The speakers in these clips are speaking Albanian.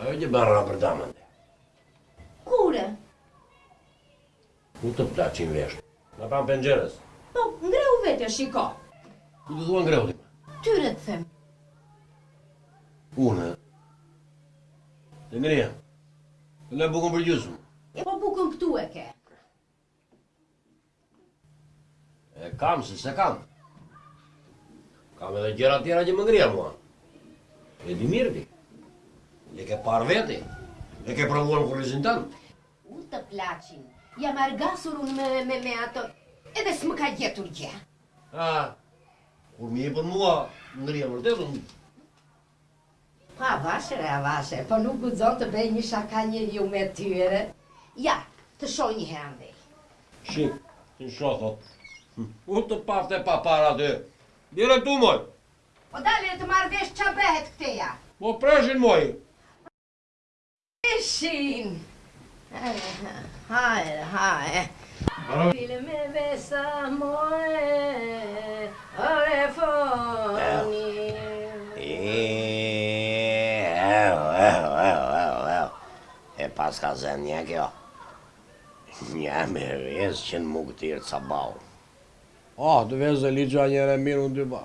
Ajo që bërë Robert Damon. Kur? Ku të plaçin veshtë? Matanë penxheres. Po, ngrehu vete, shiko. Kujt i thua ngrehu ti? Ty re të them. Unë? Të ngrija. Në bukën përgjysëm. E po bukën këtu e ke. E kam, si s'e kam. Kam edhe gjëra tjera që më ngrija mua. E di mirë ti. E ke parë vetë. E ke provuar në kurrizin tënd. U të plaçin. Jam argasur unë me, me, me ato. Edhe s'më ka gjetur gjë. A, kur m'i jep mua, ngrija vërtet unë. Po avash re avash, po nuk guxon të bëj një shaka njeriu me ty re? Ja, të shoh një herë andej. Shik, të shoh thot. U të paftë e papara ty. Liro këtu moj. Po dale të marr vesh ça bëhet këteja. Po preshin moj. Shin. Hajde, hajde. Pi, le me besa moj, ore foni. E paska zënë kjo. Një me rrëz që në mugëtirë të sabahut. Oh, të vezë e ligjua njëre mirë unë dy ba.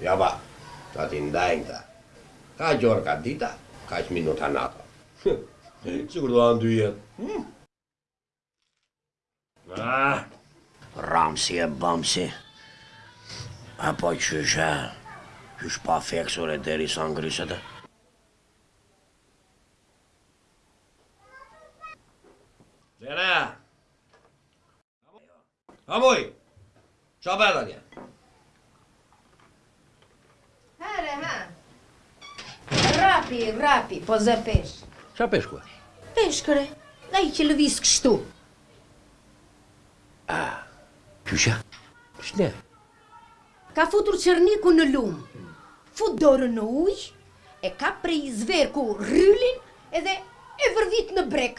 Ja pa, ta t'i ndajnë këta. Kaq orë ka dita, kaq minuta nata. Hëh, sikur të rrojnë dy jetë. Hëh. Ah, Ramsi e Bamsi. Epo qysh e, qysh pa feksur e derisa ngryset e. Lera! Ha moj! Ça bëhet atje? Herë, ha! Rapi, rapi, po zë peshk. Ça peshku a? Peshk re, nga ai që lëviz kështu. A, kjusha? Shne? Ka futur qërniku në lumë. Fut dorën në ujë, e ka prej zverku rrylin edhe e vërvit në breg.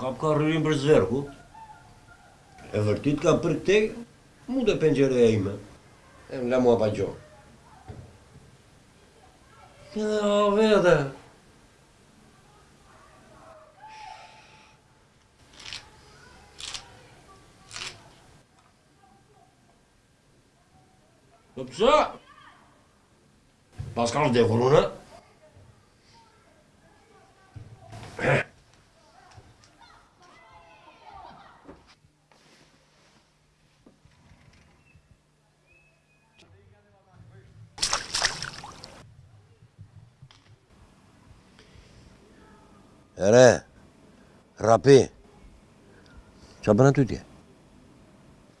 Kapka rrylin për zverkut. E vërtitka për këtej mu te penxhereja ime e më le mua pa gojë. Edhe ha vete. Po pse? Paskam vdekur unë? Ore, Rrapi, ça bën aty ti?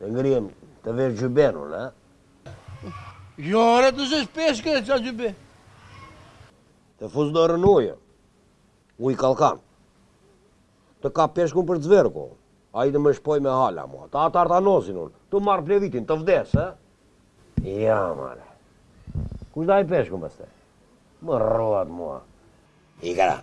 Të ngrihem të vesh xhyben unë, a? Jo, ore, të zësh peshk e ça xhybe. Të fus dorën në ujë. Ujë kallkan. Të kap peshkun për zverku. Ai të më shpojë me hala, mua. Të marr tetanozin unë. Të marr plevitin, të vdes, a? Ja, more. Kush do hajë peshkun pastaj? Më rruat, mua. I gara.